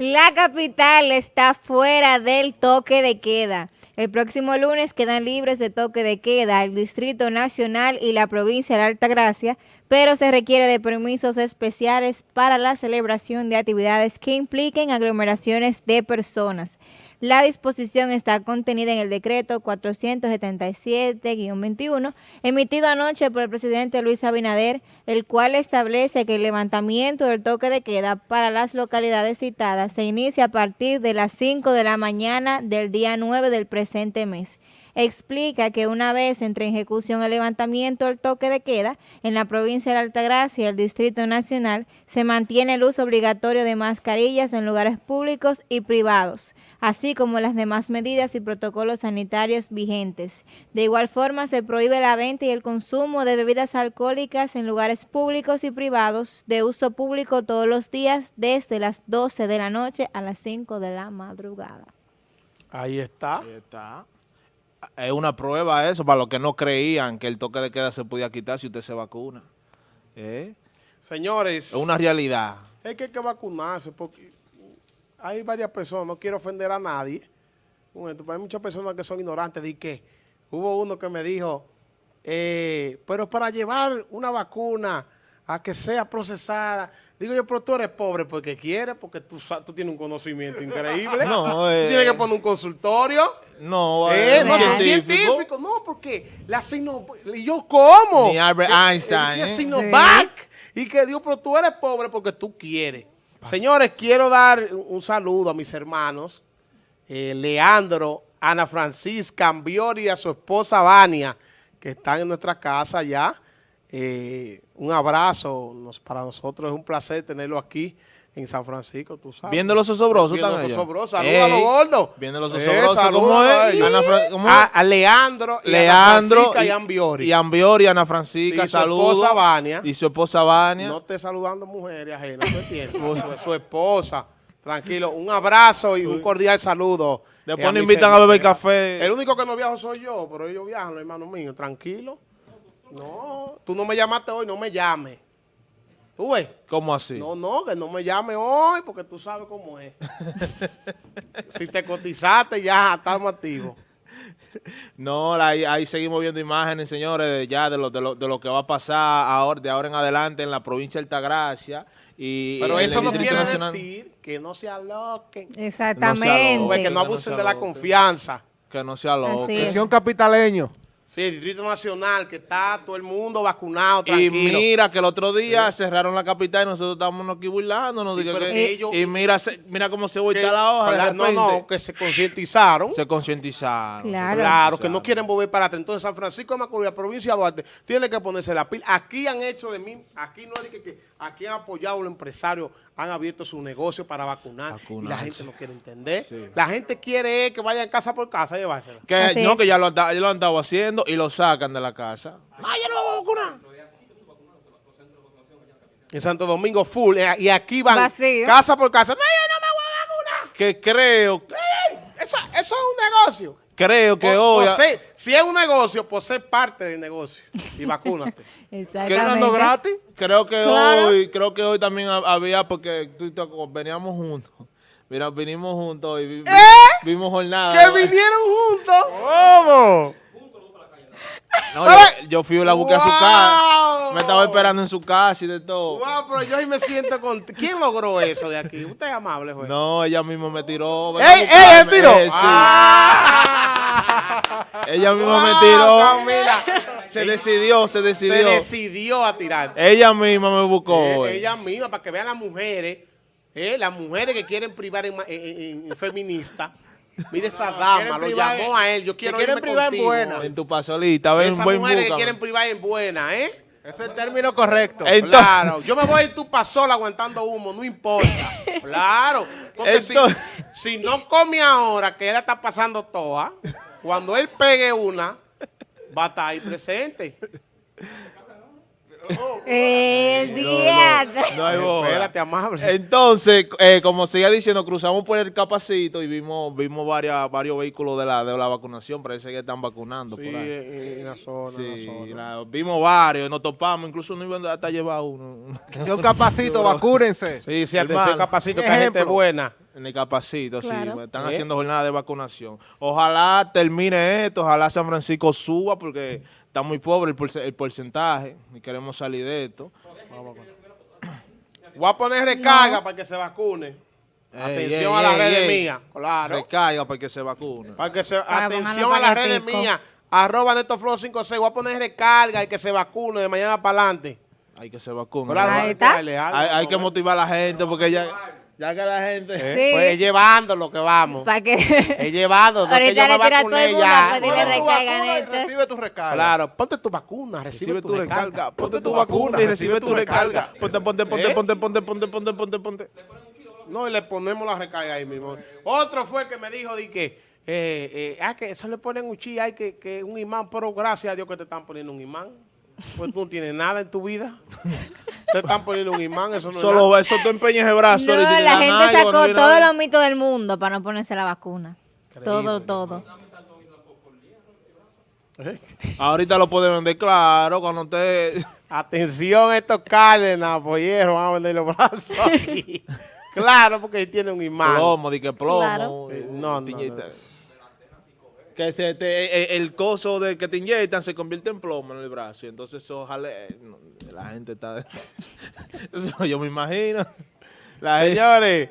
La capital está fuera del toque de queda. El próximo lunes quedan libres de toque de queda el Distrito Nacional y la provincia de Altagracia, pero se requiere de permisos especiales para la celebración de actividades que impliquen aglomeraciones de personas. La disposición está contenida en el decreto 477-21, emitido anoche por el presidente Luis Abinader, el cual establece que el levantamiento del toque de queda para las localidades citadas se inicia a partir de las 5 de la mañana del día 9 del presente mes explica que una vez entre en ejecución el levantamiento del toque de queda en la provincia de Altagracia y el Distrito Nacional, se mantiene el uso obligatorio de mascarillas en lugares públicos y privados, así como las demás medidas y protocolos sanitarios vigentes. De igual forma, se prohíbe la venta y el consumo de bebidas alcohólicas en lugares públicos y privados de uso público todos los días desde las 12 de la noche a las 5 de la madrugada. Ahí está. Ahí está es una prueba eso para los que no creían que el toque de queda se podía quitar si usted se vacuna. ¿Eh? Señores. Es una realidad. Es que hay que vacunarse porque hay varias personas, no quiero ofender a nadie. hay muchas personas que son ignorantes de que hubo uno que me dijo, eh, pero para llevar una vacuna a que sea procesada, Digo yo, pero tú eres pobre porque quieres, porque tú, tú tienes un conocimiento increíble. No, eh, tienes que poner un consultorio. No, eh, eh no son científicos. No, porque la ¿y yo cómo? Ni Albert Einstein. La Sinovac. Y que Dios, pero tú eres pobre porque tú quieres. Señores, quiero dar un saludo a mis hermanos, Leandro, Ana Francisca, Ambiori y a su esposa Vania, que están en nuestra casa ya. Eh, un abrazo, para nosotros es un placer tenerlo aquí en San Francisco, tú sabes. Viendo los osobrosos Viendo los osobrosos, saludos a los gordos. Viendo los osobrosos, ¿cómo es? A, Leandro, y Leandro y, y Ambiori. Y Ambiori, Ana Francisca, saludos. Y su esposa Vania. Y su esposa Vania. No esté saludando mujeres ajenas, su, su esposa. Tranquilo, un abrazo y un cordial saludo. Después nos invitan a beber café. El único que no viajo soy yo, pero ellos viajan, hermano mío, tranquilo. No, tú no me llamaste hoy, no me llames. ¿Tú ves? ¿Cómo así? No, no, que no me llame hoy porque tú sabes cómo es. si te cotizaste ya estamos activos. No, ahí, seguimos viendo imágenes, señores, ya de lo, de, lo, de lo que va a pasar ahora, de ahora en adelante en la provincia de Altagracia. Y Pero eso no quiere decir que no se aloquen. Exactamente. que no abusen de la confianza. Que no se aloquen. un capitaleño. Sí, el Distrito Nacional, que está todo el mundo vacunado, tranquilo. Y mira que el otro día cerraron la capital y nosotros estábamos aquí burlando. y mira mira cómo se vuelta la hoja. no, no, que se concientizaron. Se concientizaron. Claro. que no quieren volver para atrás. Entonces, San Francisco de Macorís, la provincia de Duarte, tiene que ponerse la pila. Aquí han hecho de mí, aquí no hay que, que aquí han apoyado los empresarios, han abierto su negocio para vacunar. Y la gente no quiere entender. La gente quiere que vayan casa por casa a llevársela. Que, no, que ya lo, ya lo han estado haciendo y lo sacan de la casa. ¡Ah, ya no voy a vacunar! En Santo Domingo full. Eh, y aquí van casa por casa. ¡No, yo no me voy a vacunar! Que creo... Eso, eso es un negocio. Creo que hoy... si es un negocio, pues sé parte del negocio. Y vacúnate. Exactamente. gratis? Creo que hoy creo que hoy también había, porque veníamos juntos. Mira, vinimos juntos y ¿Eh? vimos jornada. ¿Que vinieron juntos? ¿Cómo? No, yo, fui a la busqué a su casa. Me estaba esperando en su casa y de todo. Wow, pero yo ahí me siento con... ¿Quién logró eso de aquí? Usted es amable, güey. No, ella misma me tiró. ¡Ey, ey, él tiró! Eh, ah. Ella misma me tiró. Se decidió, se decidió. Se decidió a tirar. Ella misma me buscó. Eh, ella misma, para que vean las mujeres, eh, las mujeres que quieren privar en, en feministas. Mire esa dama, lo llamó a él. Yo quiero que quieren privar en buena. En tu pasolita, ven Esas buen mujeres que quieren privar en buena, ¿eh? Ese es el término correcto. claro. Yo me voy a ir tu pasola aguantando humo, no importa. claro. Porque si, si, no come ahora, que él está pasando toda, cuando él pegue una, va a estar ahí presente. El día. No, hay Espérate, amable. Entonces, eh, como seguía diciendo, cruzamos por el capacito y vimos vimos varias, varios vehículos de la, de la vacunación. Parece que están vacunando sí, por ahí. En, la zona. Sí, vimos varios, nos topamos, incluso no iban hasta llevar uno. un capacito, vacúrense. Sí, sí, atención, capacito, que hay gente buena. En el capacito, Claro. sí. Están ¿Eh? haciendo jornada de vacunación. Ojalá termine esto, ojalá San Francisco suba porque está muy pobre el, porce- el porcentaje y queremos salir de esto. Voy a poner recarga para que se vacune. Ey, Atención ey, a las ey, redes ey. mías, claro. Recarga para que se vacune. Para que se, Para atención a las redes mías. Arroba NetoFlow 56. Voy a poner recarga y que se vacune de mañana para adelante. Hay que se vacune. Claro, Ahí hay Hay, hay que motivar a la gente porque ya, ya que la gente... Eh, Sí. Pues llevando lo que vamos. Para que... Es llevando. No es que Ahorita yo me le tira a todo vacuné el mundo, ya. pues dile Bueno, recarga. vacuna y recibe tu recarga. Claro, ponte tu vacuna, recibe, Recibe tu tu recarga. recarga, ponte tu vacuna y recibe tu recarga. Ponte, ponte, ponte, ¿Eh? ponte, ponte, ponte, ponte, ponte, ponte. No, y le ponemos la recarga ahí mismo. Otro fue que me dijo de que, eh, eh, ah, que eso le ponen un chi, hay que, que un imán, pero gracias a Dios que te están poniendo un imán. Pues tú no tienes nada en tu vida. Te están poniendo un imán, eso no es Solo nada. eso tú empeñas el brazo. No, la dan gente sacó no todos los mitos del mundo para no ponerse la vacuna. Todo, todo. Ahorita lo puede vender claro cuando usted... Atención, estos Cárdenas, polleros, van a vender los brazos aquí. claro, porque tiene un imán. Plomo, di que plomo. Claro. eh, No, no, no. Inyectan. Que se te- eh, el coso de que te inyectan se convierte en plomo en el brazo. Y entonces ojalá eh, no, la gente está... Eso yo me imagino. La Señores,